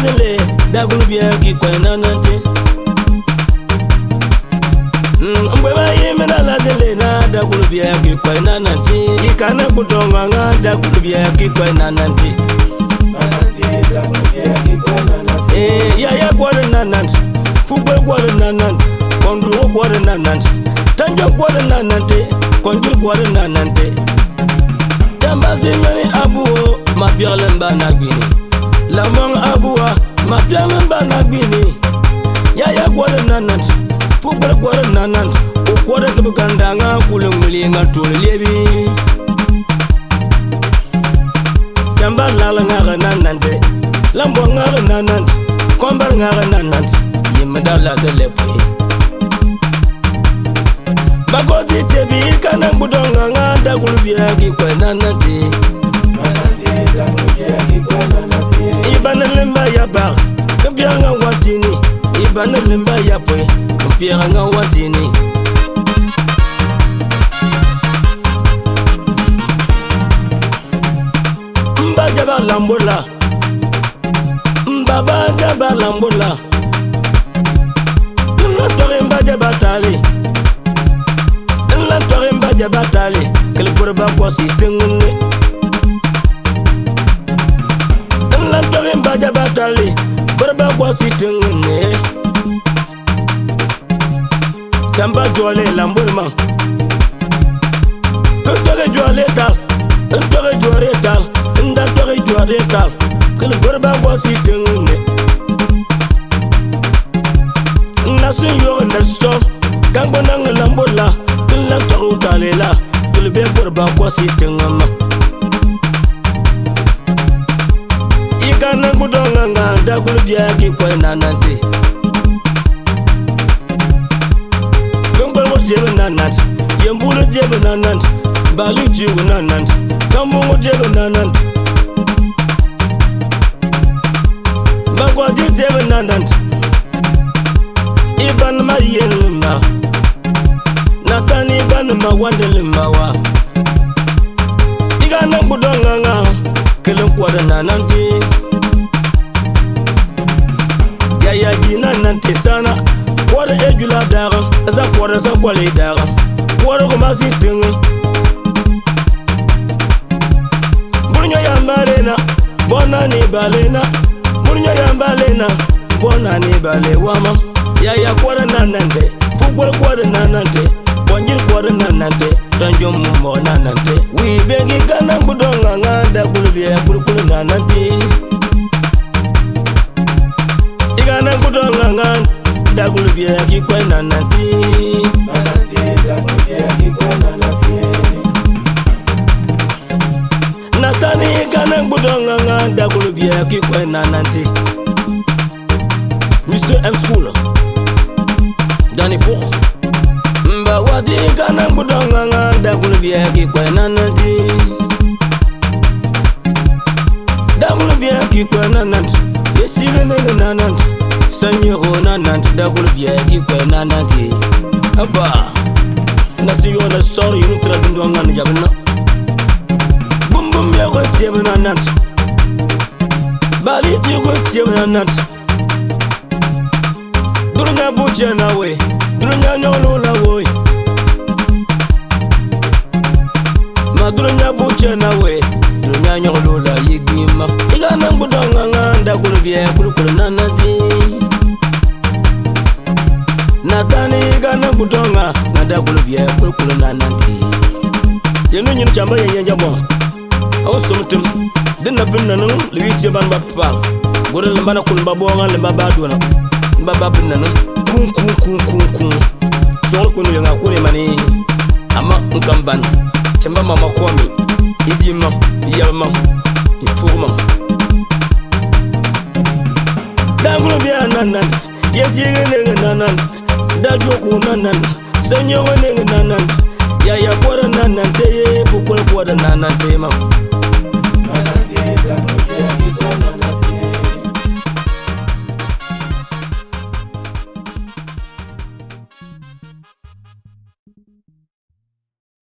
dabile dagulubia gikwenanake mgbe mm, bayi menaladele na dagulubia gikwenanati ikana kutonganga dagulubia gikwenananti eh, yaya kwore nanant fugbe kwore nanant kondruo kwore nanant tanjo kwore nanante konjul kwore nanante tambazimeni abuo mabiolen banagini lamang abuwa mapiang mbanga bini ya ya kwore nanat fukwore kwore nanat ukwore tibukandanga kule mulinga tule lebi tamba lala ngaga nanat lambo ngaga nanat kombar ngaga nanat yimda lada lebi bagozi tebi kana mbudonga nganda kulubiagi kwe nanat bana memba ya pwe kampieranga wa dini mbaja balambola tali, Mba tori mba batali tali mbaja batali kelekore bakwasi tengune nlatore mbaja batali barbakwa sitengene samba jɔlen lambori ma ntɔgɛ jɔlen ta ntɔgɛ jɔlen ta ntɔgɛ jɔlen ta kele gbɛrɛba bɔ si tɛŋu nɛ nasun yɔrɔ nasɔn kankanaŋa lambori la kele ntɔgɛ jɔlen la kele bɛ gbɛrɛba bɔ si tɛŋu ma. i ka nangu dɔ ŋa ŋa dagolo biya k'i kɔɲɔ nana se. nanandi nomungutelo nanandi vakwatiteve nanandi ipani mayelima nasani ipani mawandelimawa ikanambutanganga kelenkwata nanandi yayaji nanandi sana kwata ejula daga esa kwata sa kwala idaga kwata kumasi tenga balena murinya ya balena bona ni bale wama ya ya kwara nanande fugwa kwara nanande bonjil kwara nanande tanjo mumo nanande wi bengi kana budonga nganda kulubye kulukulu nanande igana budonga nganda kulubye kikwe nanande ngbudonganga dagolo bia kikwe na nante mr m school dani pour mba wati kana ngbudonganga dagolo bia kikwe na nante dagolo bia kikwe na nante esirenele na nante sanyero na nante dagolo bia kikwe na nante apa nasiyo na sor yunu tradindonga ni jabena tiemen anat Bali ti kwe tiemen anat Dure nye buje na we Dure nye nyolo la we Ma dure nye buje na we Dure nye nyolo la ye gima Iga nan budan nga nga Nda kulu vye kulu kulu nanazi Natani iga nan budan nga Nda kulu vye kulu kulu nanazi Yenu nyinu chamba ye yenja mwa aw somtem dẽn na bin nanẽng la wɩɩd yaa bãmba paam gʋr la bana kʋn ba bɔɔgã la ba baa dʋna ba ba bin nanẽng kũu kũu kũu kũu kũu sõgr kpẽnd yãnga kʋne mane ama n kam bãn tɩ ba mama kɔame y dɩ mam y yab mam y fʋg mam daagrõ bɩa nannan ya zɩɩgã nengẽ nannan da jʋgʋʋ nannan sã yõgã nengẽ nannan yaa ya bɔr nanantee pukolo kuwada nanantee ma